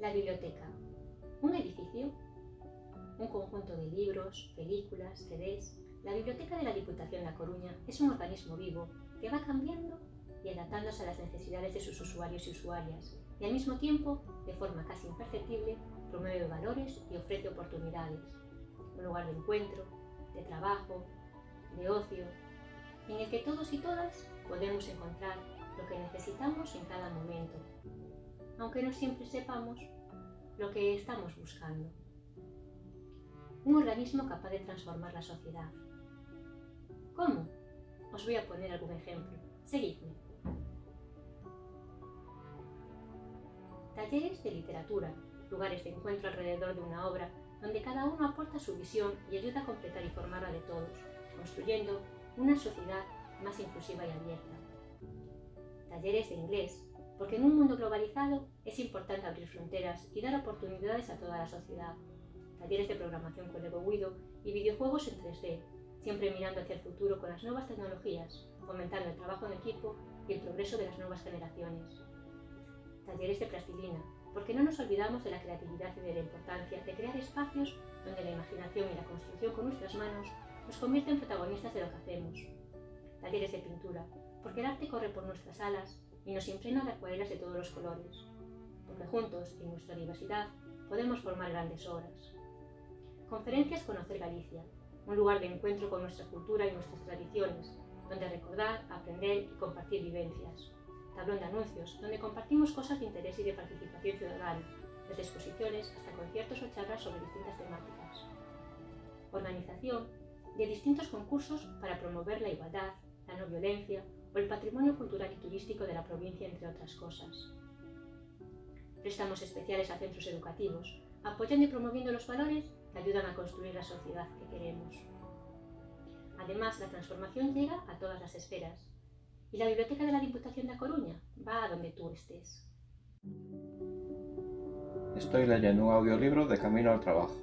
La biblioteca. ¿Un edificio? Un conjunto de libros, películas, CDs. La Biblioteca de la Diputación La Coruña es un organismo vivo que va cambiando y adaptándose a las necesidades de sus usuarios y usuarias, y al mismo tiempo, de forma casi imperceptible, promueve valores y ofrece oportunidades. Un lugar de encuentro, de trabajo, de ocio, en el que todos y todas podemos encontrar lo que necesitamos en cada momento, aunque no siempre sepamos lo que estamos buscando. Un organismo capaz de transformar la sociedad. ¿Cómo? Os voy a poner algún ejemplo. Seguidme. Talleres de literatura, lugares de encuentro alrededor de una obra donde cada uno aporta su visión y ayuda a completar y formar la de todos, construyendo una sociedad más inclusiva y abierta. Talleres de inglés, porque en un mundo globalizado es importante abrir fronteras y dar oportunidades a toda la sociedad. Talleres de programación con Lego Guido y videojuegos en 3D, siempre mirando hacia el futuro con las nuevas tecnologías, fomentando el trabajo en equipo y el progreso de las nuevas generaciones. Talleres de plastilina, porque no nos olvidamos de la creatividad y de la importancia de crear espacios donde la imaginación y la construcción con nuestras manos nos convierten en protagonistas de lo que hacemos. Talleres de pintura, porque el arte corre por nuestras alas y nos impregna de acuarelas de todos los colores, porque juntos, en nuestra diversidad, podemos formar grandes obras. Conferencias Conocer Galicia, un lugar de encuentro con nuestra cultura y nuestras tradiciones, donde recordar, aprender y compartir vivencias. Tablón de anuncios, donde compartimos cosas de interés y de participación ciudadana, desde exposiciones hasta conciertos o charlas sobre distintas temáticas. Organización de distintos concursos para promover la igualdad, la no violencia o el patrimonio cultural y turístico de la provincia, entre otras cosas. Prestamos especiales a centros educativos, apoyando y promoviendo los valores que ayudan a construir la sociedad que queremos. Además, la transformación llega a todas las esferas y la Biblioteca de la Diputación de A Coruña va a donde tú estés. Estoy leyendo un audiolibro de camino al trabajo.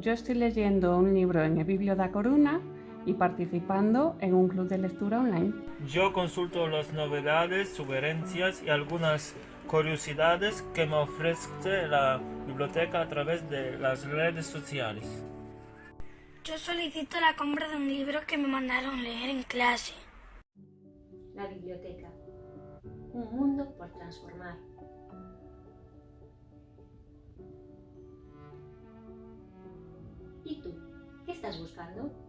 Yo estoy leyendo un libro en el Biblio da Coruña y participando en un club de lectura online. Yo consulto las novedades, sugerencias y algunas curiosidades que me ofrece la biblioteca a través de las redes sociales. Yo solicito la compra de un libro que me mandaron leer en clase. La biblioteca. Un mundo por transformar. ¿Y tú? ¿Qué estás buscando?